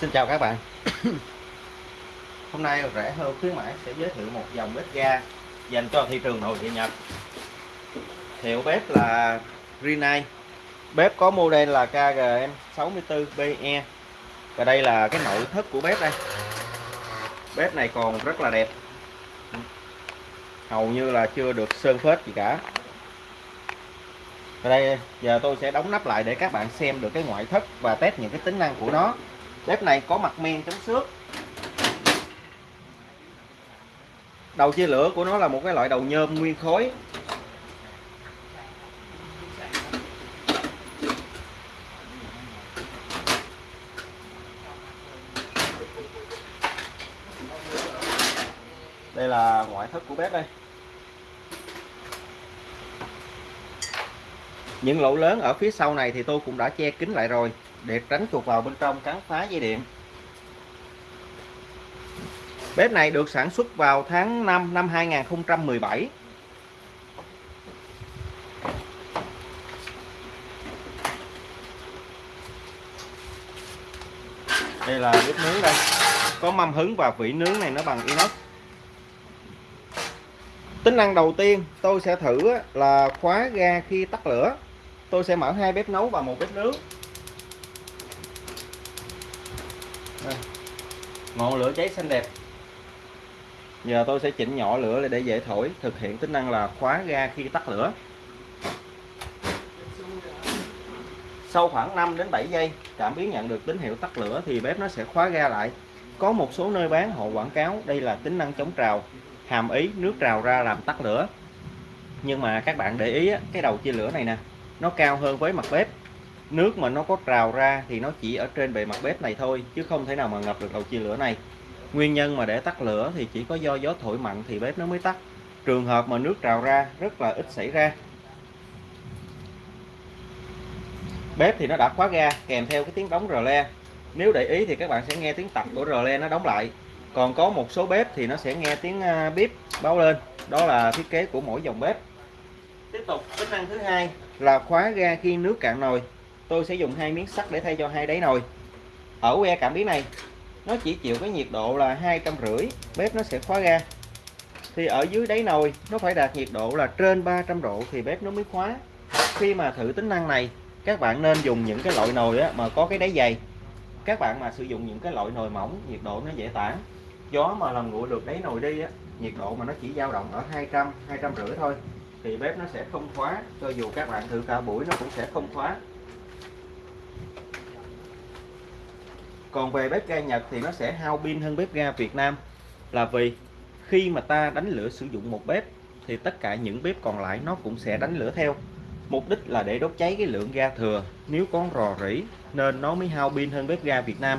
Xin chào các bạn. Hôm nay rẻ hơn khuyến mãi sẽ giới thiệu một dòng bếp ga dành cho thị trường nội địa Nhật. Hiệu bếp là Rinnai. Bếp có model là KGM64BE Và đây là cái nội thất của bếp đây. Bếp này còn rất là đẹp. Hầu như là chưa được sơn phết gì cả. Và đây, giờ tôi sẽ đóng nắp lại để các bạn xem được cái ngoại thất và test những cái tính năng của nó bếp này có mặt men chống xước. Đầu chia lửa của nó là một cái loại đầu nhôm nguyên khối. Đây là ngoại thất của bếp đây. Những lỗ lớn ở phía sau này thì tôi cũng đã che kín lại rồi để tránh chuột vào bên trong cắn phá dây điện. Bếp này được sản xuất vào tháng 5 năm 2017 đây là bếp nướng đây. Có mâm hứng và vỉ nướng này nó bằng inox. Tính năng đầu tiên tôi sẽ thử là khóa ga khi tắt lửa. Tôi sẽ mở hai bếp nấu và một bếp nướng. Ngọn lửa cháy xanh đẹp. Giờ tôi sẽ chỉnh nhỏ lửa để dễ thổi, thực hiện tính năng là khóa ga khi tắt lửa. Sau khoảng 5 đến 7 giây, cảm biến nhận được tín hiệu tắt lửa thì bếp nó sẽ khóa ga lại. Có một số nơi bán họ quảng cáo, đây là tính năng chống trào, hàm ý nước trào ra làm tắt lửa. Nhưng mà các bạn để ý cái đầu chia lửa này nè, nó cao hơn với mặt bếp nước mà nó có trào ra thì nó chỉ ở trên bề mặt bếp này thôi chứ không thể nào mà ngập được đầu chia lửa này. Nguyên nhân mà để tắt lửa thì chỉ có do gió thổi mạnh thì bếp nó mới tắt. Trường hợp mà nước trào ra rất là ít xảy ra. Bếp thì nó đã khóa ga kèm theo cái tiếng đóng rờ le. Nếu để ý thì các bạn sẽ nghe tiếng tập của rờ le nó đóng lại. Còn có một số bếp thì nó sẽ nghe tiếng à, bếp báo lên. Đó là thiết kế của mỗi dòng bếp. Tiếp tục tính năng thứ hai là khóa ga khi nước cạn nồi tôi sẽ dùng hai miếng sắt để thay cho hai đáy nồi. Ở que cảm biến này nó chỉ chịu cái nhiệt độ là hai trăm rưỡi bếp nó sẽ khóa ga. Thì ở dưới đáy nồi nó phải đạt nhiệt độ là trên 300 độ thì bếp nó mới khóa. Khi mà thử tính năng này các bạn nên dùng những cái loại nồi á, mà có cái đáy dày. Các bạn mà sử dụng những cái loại nồi mỏng nhiệt độ nó dễ tản. Gió mà làm nguội được đáy nồi đi á, nhiệt độ mà nó chỉ dao động ở 200 200 rưỡi thôi thì bếp nó sẽ không khóa. Cho dù các bạn thử cả buổi nó cũng sẽ không khóa. Còn về bếp ga Nhật thì nó sẽ hao pin hơn bếp ga Việt Nam. Là vì khi mà ta đánh lửa sử dụng một bếp thì tất cả những bếp còn lại nó cũng sẽ đánh lửa theo. Mục đích là để đốt cháy cái lượng ga thừa. Nếu có rò rỉ nên nó mới hao pin hơn bếp ga Việt Nam.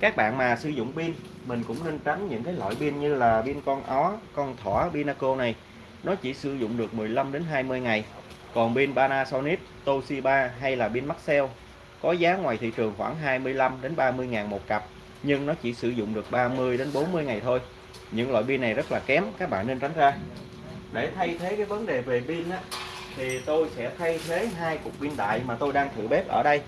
Các bạn mà sử dụng pin, mình cũng nên tránh những cái loại pin như là pin con ó, con thỏ Pinaco này. Nó chỉ sử dụng được 15 đến 20 ngày. Còn pin Panasonic, Toshiba hay là pin Maxell có giá ngoài thị trường khoảng 25 đến 30 ngàn một cặp nhưng nó chỉ sử dụng được 30 đến 40 ngày thôi. Những loại pin này rất là kém các bạn nên tránh ra. Để thay thế cái vấn đề về pin á, thì tôi sẽ thay thế hai cục pin đại mà tôi đang thử bếp ở đây.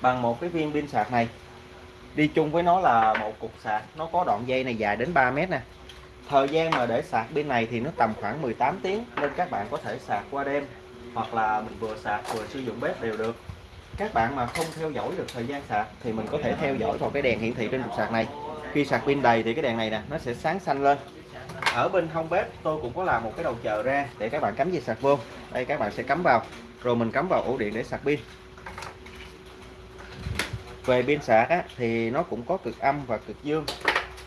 Bằng một cái viên pin sạc này. Đi chung với nó là một cục sạc nó có đoạn dây này dài đến 3 mét nè. Thời gian mà để sạc pin này thì nó tầm khoảng 18 tiếng nên các bạn có thể sạc qua đêm hoặc là mình vừa sạc vừa sử dụng bếp đều được. Các bạn mà không theo dõi được thời gian sạc thì mình có thể theo dõi vào cái đèn hiển thị trên cục sạc này. Khi sạc pin đầy thì cái đèn này nè nó sẽ sáng xanh lên. Ở bên hông bếp tôi cũng có làm một cái đầu chờ ra để các bạn cắm dây sạc vô. Đây các bạn sẽ cắm vào. Rồi mình cắm vào ổ điện để sạc pin. Về pin sạc á, thì nó cũng có cực âm và cực dương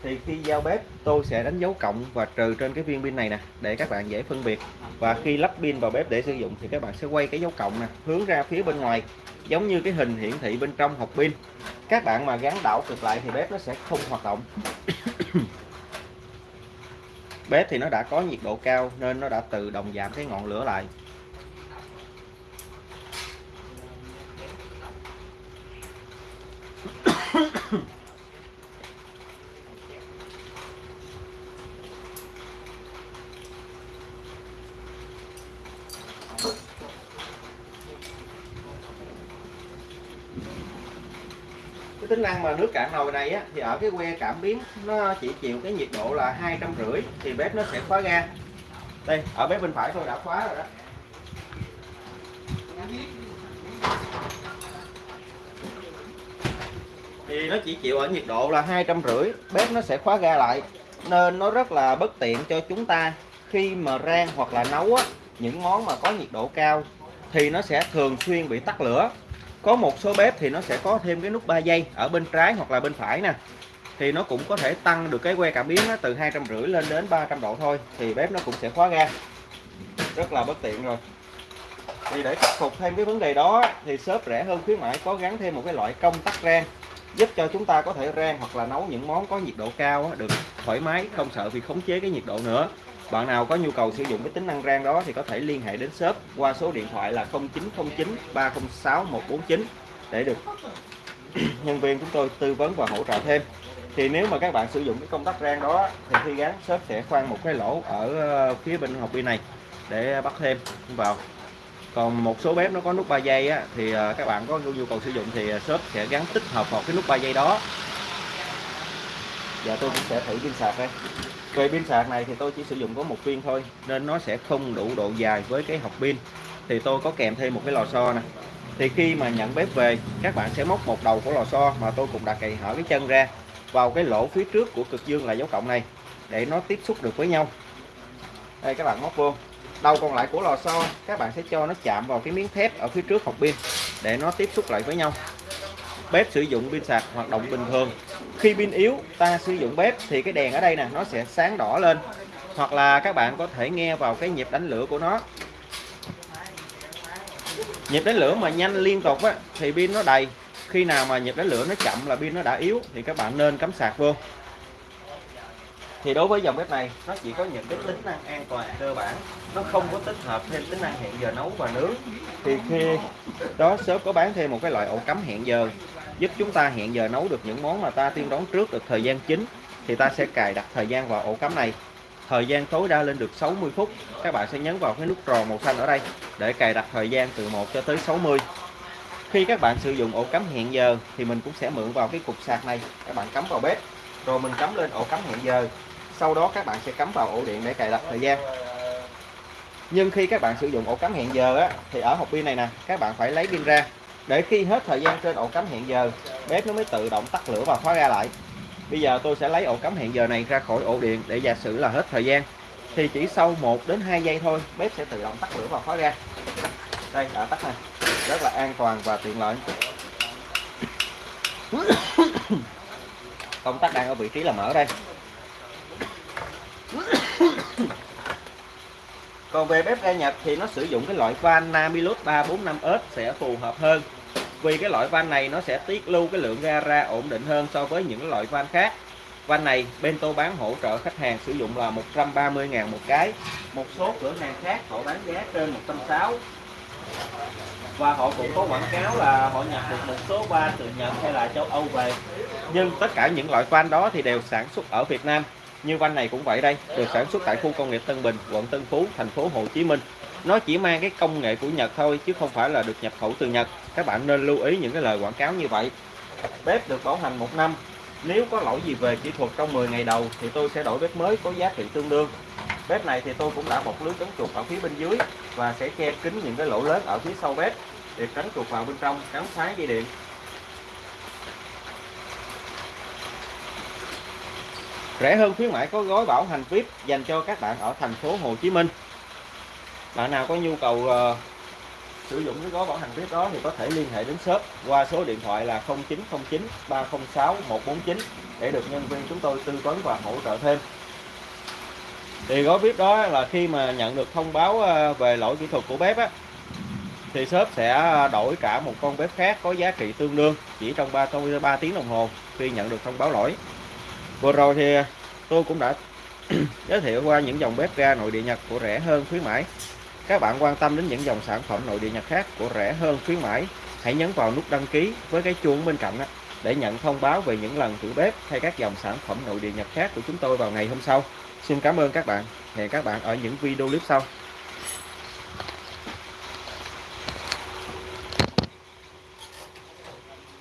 thì khi giao bếp tôi sẽ đánh dấu cộng và trừ trên cái viên pin này nè để các bạn dễ phân biệt. Và khi lắp pin vào bếp để sử dụng thì các bạn sẽ quay cái dấu cộng nè hướng ra phía bên ngoài giống như cái hình hiển thị bên trong hộp pin. Các bạn mà gắn đảo cực lại thì bếp nó sẽ không hoạt động. Bếp thì nó đã có nhiệt độ cao nên nó đã tự động giảm cái ngọn lửa lại. cái tính năng mà nước cạn nồi này á, thì ở cái que cảm biến nó chỉ chịu cái nhiệt độ là hai trăm rưỡi thì bếp nó sẽ khóa ga. Đây ở bếp bên phải tôi đã khóa rồi đó. Thì nó chỉ chịu ở nhiệt độ là hai trăm rưỡi bếp nó sẽ khóa ga lại. Nên nó rất là bất tiện cho chúng ta khi mà rang hoặc là nấu á, những món mà có nhiệt độ cao thì nó sẽ thường xuyên bị tắt lửa có một số bếp thì nó sẽ có thêm cái nút 3 giây ở bên trái hoặc là bên phải nè. Thì nó cũng có thể tăng được cái que cảm biến từ hai trăm rưỡi lên đến 300 độ thôi, thì bếp nó cũng sẽ khóa ga. Rất là bất tiện rồi. Thì để khắc phục thêm cái vấn đề đó thì shop rẻ hơn khuyến mãi có gắn thêm một cái loại công tắc rang, giúp cho chúng ta có thể rang hoặc là nấu những món có nhiệt độ cao được thoải mái, không sợ vì khống chế cái nhiệt độ nữa bạn nào có nhu cầu sử dụng cái tính năng rang đó thì có thể liên hệ đến shop qua số điện thoại là 0909 306 149 để được nhân viên chúng tôi tư vấn và hỗ trợ thêm. Thì nếu mà các bạn sử dụng cái công tắc rang đó thì khi gắn shop sẽ khoan một cái lỗ ở ờ, phía bên hộp pin này để bắt thêm vào. Còn một số bếp nó có nút 3 giây á, thì ờ, các bạn có nhu cầu sử dụng thì ờ, shop sẽ gắn tích hợp vào cái nút 3 giây đó giờ tôi cũng sẽ thử pin sạc đây. Về pin sạc này thì tôi chỉ sử dụng có một viên thôi, nên nó sẽ không đủ độ dài với cái hộp pin. Thì tôi có kèm thêm một cái lò xo nè. Thì khi mà nhận bếp về, các bạn sẽ móc một đầu của lò xo mà tôi cũng đã cày hở cái chân ra vào cái lỗ phía trước của cực dương là dấu cộng này, để nó tiếp xúc được với nhau. Đây, các bạn móc vô. Đầu còn lại của lò xo, các bạn sẽ cho nó chạm vào cái miếng thép ở phía trước hộp pin, để nó tiếp xúc lại với nhau bếp sử dụng pin sạc hoạt động bình thường. Khi pin yếu ta sử dụng bếp thì cái đèn ở đây nè nó sẽ sáng đỏ lên. Hoặc là các bạn có thể nghe vào cái nhịp đánh lửa của nó. Nhịp đánh lửa mà nhanh liên tục á, thì pin nó đầy. Khi nào mà nhịp đánh lửa nó chậm là pin nó đã yếu thì các bạn nên cắm sạc vô. Thì đối với dòng bếp này nó chỉ có những cái tính năng an toàn cơ bản. Nó không có tích hợp thêm tính năng hẹn giờ nấu và nướng. Thì khi đó shop có bán thêm một cái loại ổ cắm hẹn giờ giúp chúng ta hẹn giờ nấu được những món mà ta tiên đoán trước được thời gian chính thì ta sẽ cài đặt thời gian vào ổ cắm này. Thời gian tối đa lên được 60 phút. Các bạn sẽ nhấn vào cái nút tròn màu xanh ở đây để cài đặt thời gian từ 1 cho tới 60 khi các bạn sử dụng ổ cắm hẹn giờ thì mình cũng sẽ mượn vào cái cục sạc này. Các bạn cắm vào bếp rồi mình cắm lên ổ cắm hẹn giờ. Sau đó các bạn sẽ cắm vào ổ điện để cài đặt thời gian. Nhưng khi các bạn sử dụng ổ cắm hẹn giờ á, thì ở hộp pin này nè các bạn phải lấy pin ra để khi hết thời gian trên ổ cắm hẹn giờ bếp nó mới tự động tắt lửa và khóa ra lại. Bây giờ tôi sẽ lấy ổ cắm hẹn giờ này ra khỏi ổ điện để giả sử là hết thời gian. Thì chỉ sau 1 đến 2 giây thôi, bếp sẽ tự động tắt lửa và khóa ra đây, đã tắt này rất là an toàn và tiện lợi. Công tắc đang ở vị trí là mở đây. Còn về bếp ga Nhật thì nó sử dụng cái loại van Namilus 345S sẽ phù hợp hơn. Vì cái loại van này nó sẽ tiết lưu cái lượng ga ra ổn định hơn so với những loại van khác. Van này Bento bán hỗ trợ khách hàng sử dụng là 130.000 một cái. Một số cửa hàng khác họ bán giá trên 160 và họ cũng có quảng cáo là họ nhập được một số van từ Nhật hay là châu Âu về. Nhưng tất cả những loại van đó thì đều sản xuất ở Việt Nam như van này cũng vậy đây, được sản xuất tại khu công nghiệp Tân Bình, quận Tân Phú, thành phố Hồ Chí Minh. Nó chỉ mang cái công nghệ của Nhật thôi, chứ không phải là được nhập khẩu từ Nhật. Các bạn nên lưu ý những cái lời quảng cáo như vậy. Bếp được bảo hành một năm. Nếu có lỗi gì về kỹ thuật trong 10 ngày đầu thì tôi sẽ đổi bếp mới có giá trị tương đương. Bếp này thì tôi cũng đã bọc lưới chống chuột ở phía bên dưới và sẽ che kín những cái lỗ lớn ở phía sau bếp để tránh chuột vào bên trong cắn phá dây điện. Rẻ hơn khuyến mãi có gói bảo hành VIP dành cho các bạn ở thành phố Hồ Chí Minh. Bạn nào có nhu cầu uh, sử dụng cái gói bảo hành VIP đó thì có thể liên hệ đến shop qua số điện thoại là 0909 306 149 để được nhân viên chúng tôi tư vấn và hỗ trợ thêm. Thì gói VIP đó là khi mà nhận được thông báo ờ, về lỗi kỹ thuật của bếp á thì shop sẽ đổi cả một con bếp khác có giá trị tương đương chỉ trong 3, 3 tiếng đồng hồ khi nhận được thông báo lỗi vừa rồi thì tôi cũng đã giới thiệu qua những dòng bếp ga nội địa Nhật của rẻ hơn khuyến mãi. Các bạn quan tâm đến những dòng sản phẩm nội địa Nhật khác của rẻ hơn khuyến mãi, hãy nhấn vào nút đăng ký với cái chuông bên cạnh để nhận thông báo về những lần thử bếp hay các dòng sản phẩm nội địa Nhật khác của chúng tôi vào ngày hôm sau. Xin cảm ơn các bạn. Hẹn các bạn ở những video clip sau.